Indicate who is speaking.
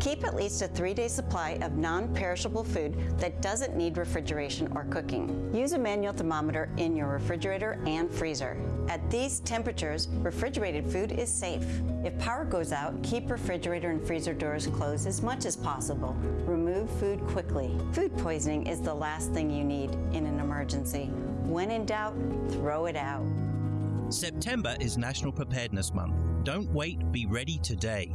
Speaker 1: Keep at least a three day supply of non perishable food that doesn't need refrigeration or cooking. Use a manual thermometer in your refrigerator and freezer. At these temperatures, refrigerated food is safe. If power goes out, keep refrigerator and freezer doors closed as much as possible. Remove food quickly. Food poisoning is the last thing you need in an emergency. When in doubt, throw it out.
Speaker 2: September is National Preparedness Month. Don't wait, be ready today.